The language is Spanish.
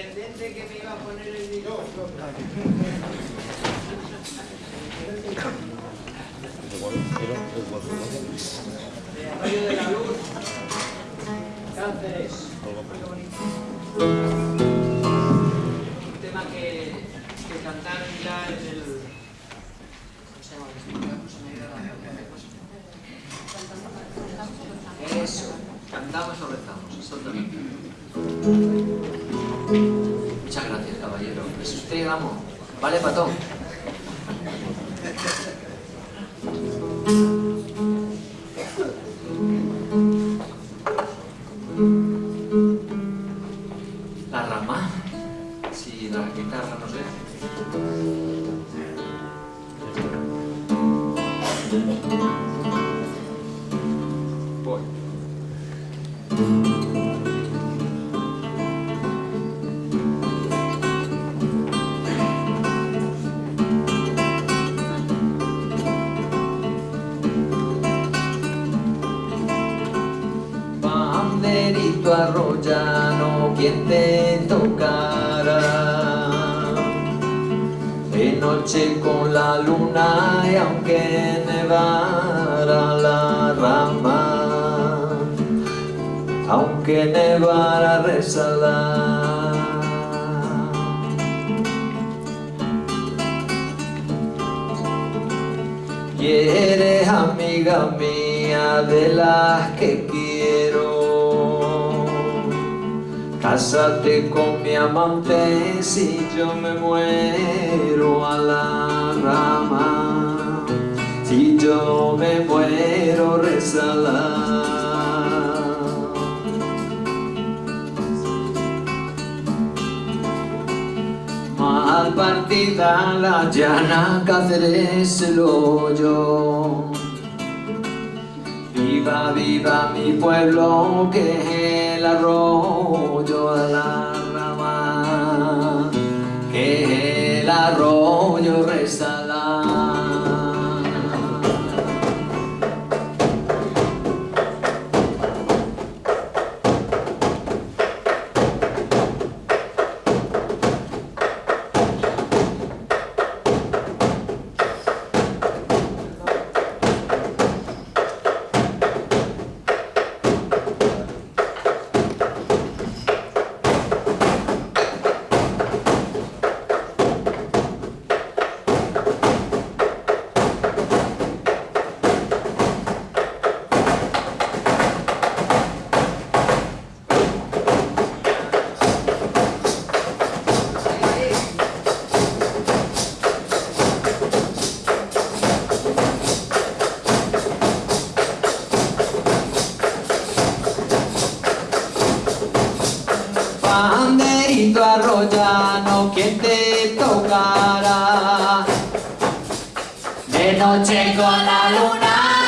intendente que me iba a poner el video. De Arroyo de la Luz, Cánceres. Un tema que, que cantaron ya en el... ¿Cómo se llama? ¿Cómo se me ha ido la- Eso, cantamos o rezamos, exactamente. Muchas gracias, caballero. Es usted. Vale, patón. La rama. Sí, la guitarra, no sé. Banderito arroyano, quien te tocará de noche con la luna y aunque nevara la rama, aunque nevara rezará. Y eres amiga mía de las que quiero. Cásate con mi amante si yo me muero a la rama. Si yo me muero, rezala. Mal partida la llana, Cáceres el hoyo. Viva, viva mi pueblo, que el arroyo Arroyano, quien te tocará? De noche con la luna